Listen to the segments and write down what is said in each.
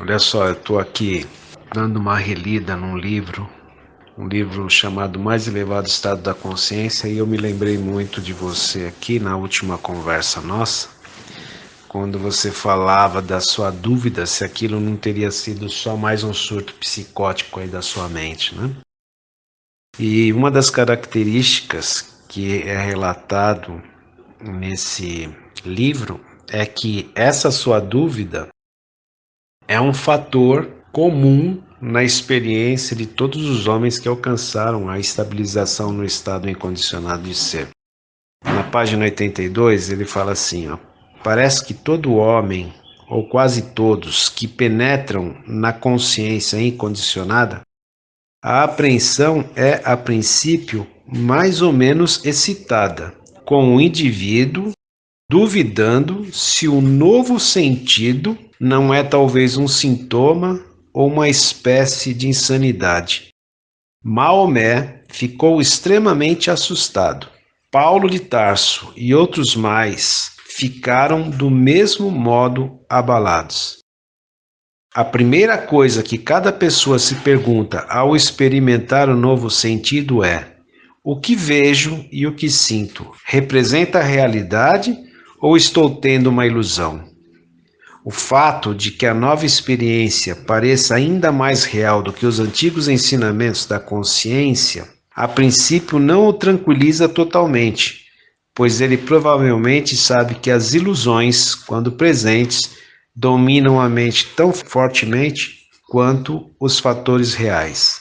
Olha só, eu estou aqui dando uma relida num livro, um livro chamado Mais Elevado Estado da Consciência, e eu me lembrei muito de você aqui na última conversa nossa, quando você falava da sua dúvida se aquilo não teria sido só mais um surto psicótico aí da sua mente, né? E uma das características que é relatado nesse livro é que essa sua dúvida é um fator comum na experiência de todos os homens que alcançaram a estabilização no estado incondicionado de ser. Na página 82, ele fala assim: ó, parece que todo homem, ou quase todos, que penetram na consciência incondicionada, a apreensão é, a princípio, mais ou menos excitada, com o indivíduo duvidando se o novo sentido não é talvez um sintoma ou uma espécie de insanidade. Maomé ficou extremamente assustado. Paulo de Tarso e outros mais ficaram do mesmo modo abalados. A primeira coisa que cada pessoa se pergunta ao experimentar o novo sentido é: o que vejo e o que sinto representa a realidade ou estou tendo uma ilusão? O fato de que a nova experiência pareça ainda mais real do que os antigos ensinamentos da consciência, a princípio não o tranquiliza totalmente, pois ele provavelmente sabe que as ilusões, quando presentes, dominam a mente tão fortemente quanto os fatores reais.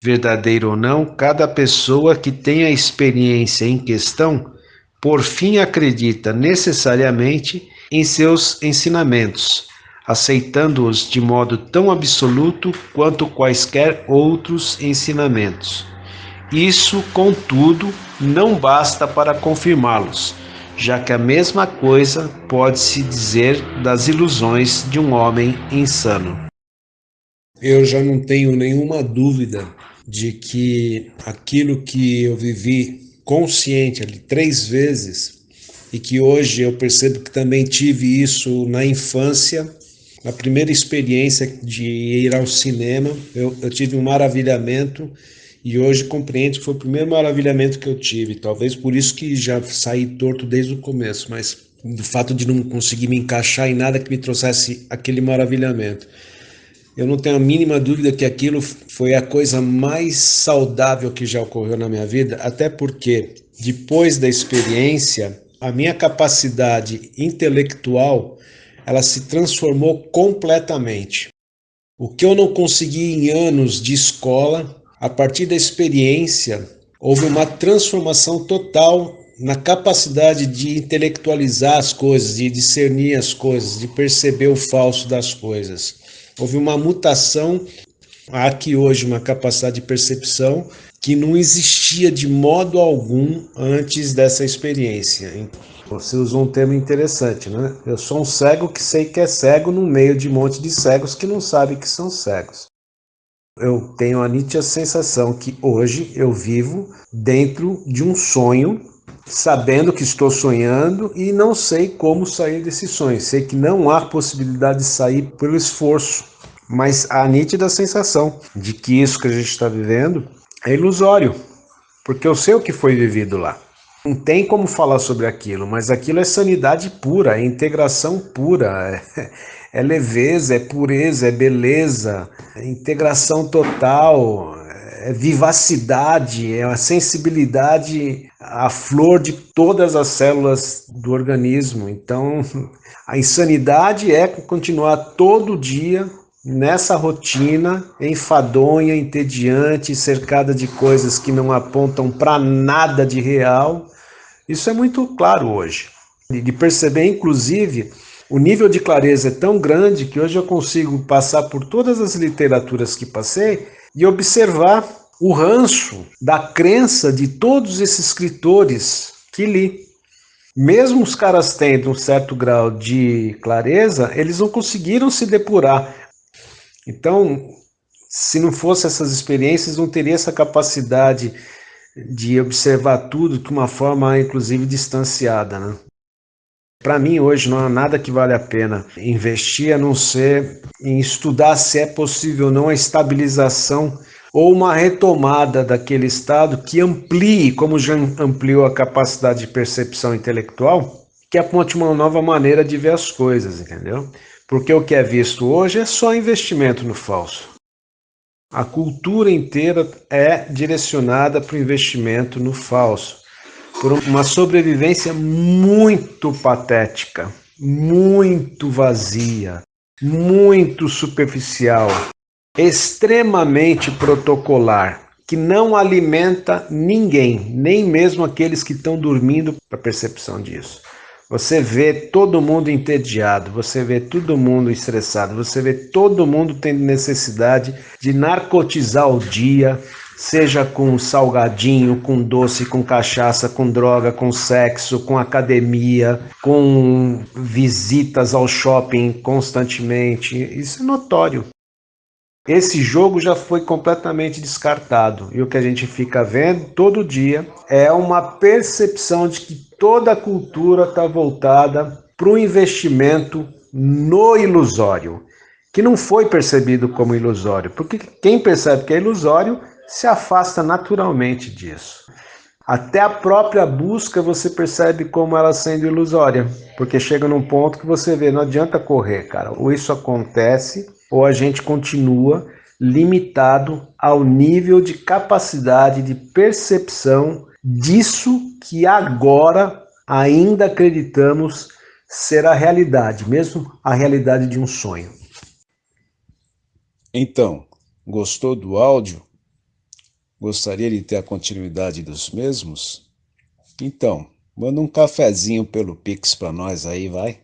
Verdadeiro ou não, cada pessoa que tem a experiência em questão por fim acredita necessariamente em seus ensinamentos, aceitando-os de modo tão absoluto quanto quaisquer outros ensinamentos. Isso, contudo, não basta para confirmá-los, já que a mesma coisa pode-se dizer das ilusões de um homem insano. Eu já não tenho nenhuma dúvida de que aquilo que eu vivi consciente ali três vezes e que hoje eu percebo que também tive isso na infância, na primeira experiência de ir ao cinema, eu, eu tive um maravilhamento e hoje compreendo que foi o primeiro maravilhamento que eu tive, talvez por isso que já saí torto desde o começo, mas do fato de não conseguir me encaixar em nada que me trouxesse aquele maravilhamento. Eu não tenho a mínima dúvida que aquilo foi a coisa mais saudável que já ocorreu na minha vida, até porque depois da experiência, a minha capacidade intelectual, ela se transformou completamente. O que eu não consegui em anos de escola, a partir da experiência, houve uma transformação total na capacidade de intelectualizar as coisas, de discernir as coisas, de perceber o falso das coisas. Houve uma mutação, há aqui hoje uma capacidade de percepção que não existia de modo algum antes dessa experiência. Você usou um termo interessante, né? Eu sou um cego que sei que é cego no meio de um monte de cegos que não sabem que são cegos. Eu tenho a nítida sensação que hoje eu vivo dentro de um sonho, sabendo que estou sonhando e não sei como sair desse sonho. Sei que não há possibilidade de sair pelo esforço, mas a nítida sensação de que isso que a gente está vivendo é ilusório, porque eu sei o que foi vivido lá. Não tem como falar sobre aquilo, mas aquilo é sanidade pura, é integração pura, é, é leveza, é pureza, é beleza, é integração total, é vivacidade, é a sensibilidade à flor de todas as células do organismo. Então, a insanidade é continuar todo dia nessa rotina enfadonha, entediante, cercada de coisas que não apontam para nada de real. Isso é muito claro hoje. De perceber, inclusive, o nível de clareza é tão grande que hoje eu consigo passar por todas as literaturas que passei e observar o ranço da crença de todos esses escritores que li. Mesmo os caras tendo um certo grau de clareza, eles não conseguiram se depurar. Então, se não fosse essas experiências, não teria essa capacidade de observar tudo de uma forma, inclusive, distanciada. Né? Para mim, hoje, não há nada que vale a pena investir a não ser em estudar se é possível ou não a estabilização ou uma retomada daquele estado que amplie, como já ampliou a capacidade de percepção intelectual, que aponte uma nova maneira de ver as coisas, entendeu? Porque o que é visto hoje é só investimento no falso. A cultura inteira é direcionada para o investimento no falso, por uma sobrevivência muito patética, muito vazia, muito superficial, extremamente protocolar, que não alimenta ninguém, nem mesmo aqueles que estão dormindo para percepção disso. Você vê todo mundo entediado, você vê todo mundo estressado, você vê todo mundo tendo necessidade de narcotizar o dia, seja com salgadinho, com doce, com cachaça, com droga, com sexo, com academia, com visitas ao shopping constantemente. Isso é notório. Esse jogo já foi completamente descartado e o que a gente fica vendo todo dia é uma percepção de que toda a cultura está voltada para o investimento no ilusório, que não foi percebido como ilusório, porque quem percebe que é ilusório se afasta naturalmente disso. Até a própria busca você percebe como ela sendo ilusória, porque chega num ponto que você vê, não adianta correr, cara. Ou isso acontece, ou a gente continua limitado ao nível de capacidade de percepção disso que agora ainda acreditamos ser a realidade, mesmo a realidade de um sonho. Então, gostou do áudio? Gostaria de ter a continuidade dos mesmos? Então, manda um cafezinho pelo Pix para nós aí, vai.